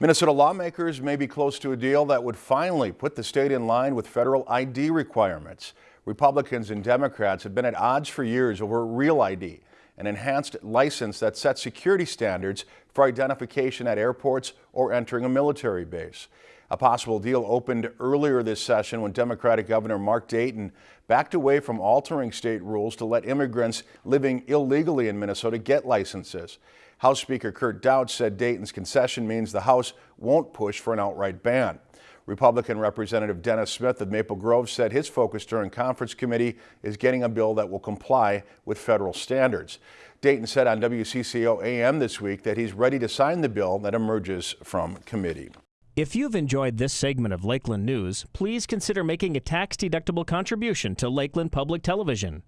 Minnesota lawmakers may be close to a deal that would finally put the state in line with federal ID requirements. Republicans and Democrats have been at odds for years over Real ID, an enhanced license that sets security standards for identification at airports or entering a military base. A possible deal opened earlier this session when Democratic Governor Mark Dayton backed away from altering state rules to let immigrants living illegally in Minnesota get licenses. House Speaker Kurt Daudt said Dayton's concession means the House won't push for an outright ban. Republican Representative Dennis Smith of Maple Grove said his focus during conference committee is getting a bill that will comply with federal standards. Dayton said on WCCO AM this week that he's ready to sign the bill that emerges from committee. If you've enjoyed this segment of Lakeland News, please consider making a tax-deductible contribution to Lakeland Public Television.